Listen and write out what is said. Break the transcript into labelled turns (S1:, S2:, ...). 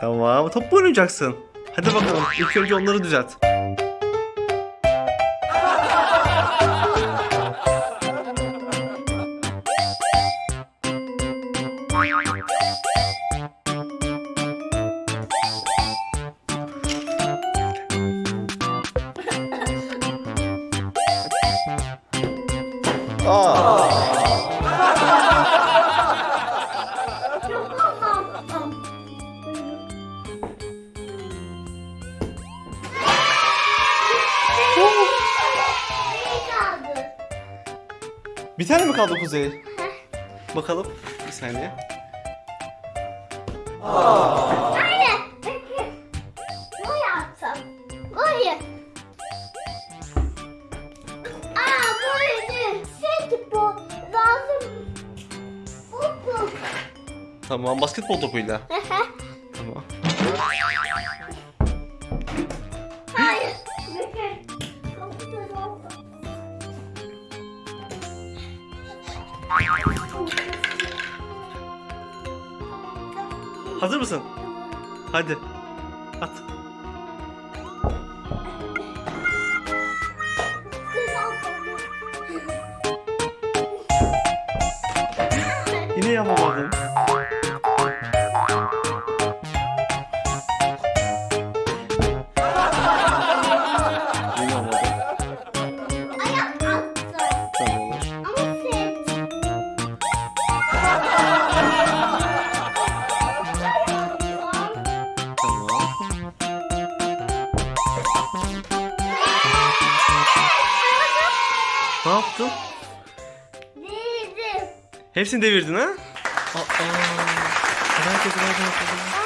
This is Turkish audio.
S1: Tamam. Top oynayacaksın? Hadi bakalım. İlk önce onları düzelt. Aa, bir tane mi kaldı Kuzey? Bakalım. Bir saniye.
S2: Anne. Bu yapsam. Hayır. Aa buydu. Set bu. Lazım. Bu bu.
S1: Tamam. Basketbol topuyla. Tamam. Hazır mısın? Hadi. At. Yine yapamadın. Ne yaptın?
S2: Değildim.
S1: Hepsini devirdin ha? Aa. Herkes nereden?